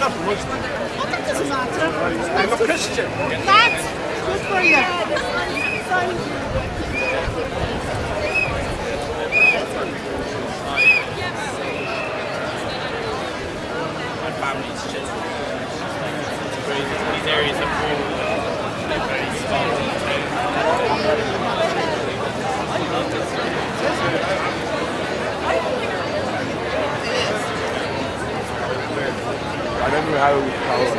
I'm not Muslim. That doesn't matter. I'm a Christian. That's good for you.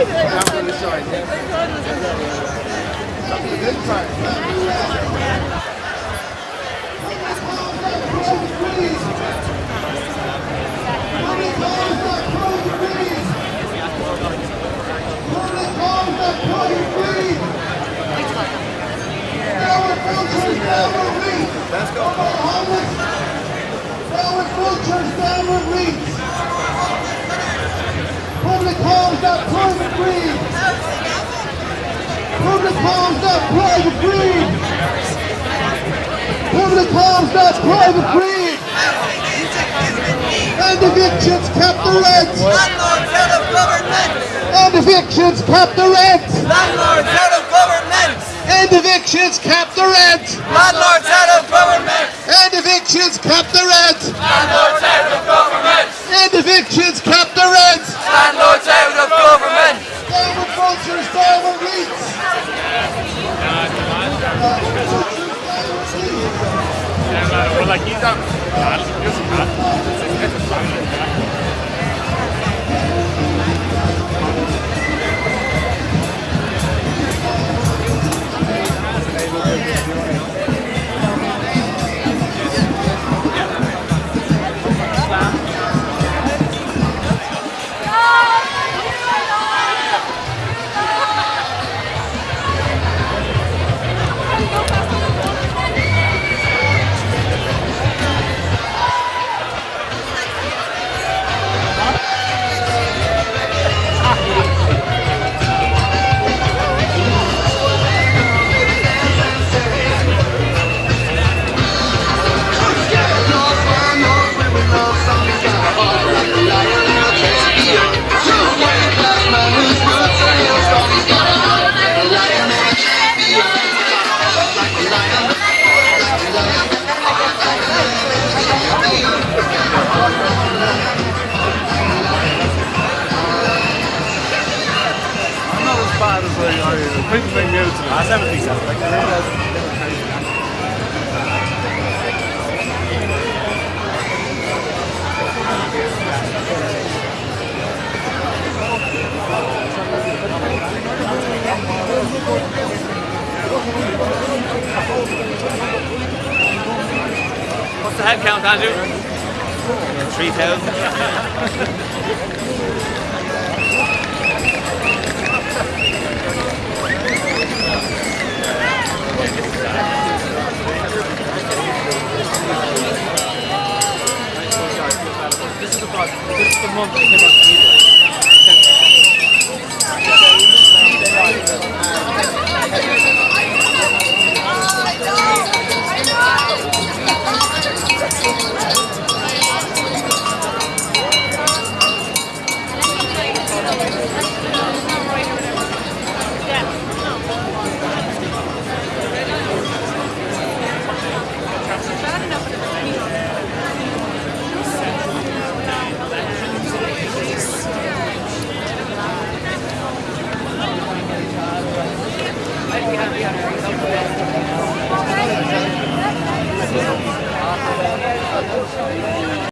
you joined it. Let's go. Forward vultures downward reach. Homes not private greed. Public homes not private greed. Public homes not private greed. And evictions cap the rent. Landlords out of government! And evictions cap the rent. Landlords out of government! And evictions cap the rent. Landlords out of government! And evictions cap the rent. Landlords out of government! And evictions cap the rent. Landlords out of government! Downward vultures, downward reach. Well, like he's up. I, I think they knew to me. Never think. Like, What's the head count, Andrew? 3,000. monte.